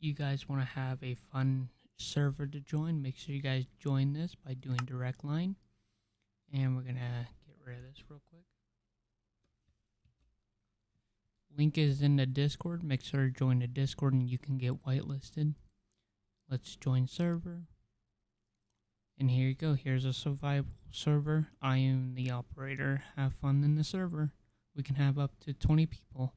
you guys want to have a fun server to join, make sure you guys join this by doing direct line. And we're going to get rid of this real quick. Link is in the Discord. Make sure to join the Discord and you can get whitelisted. Let's join server. And here you go. Here's a survival server. I am the operator. Have fun in the server. We can have up to 20 people.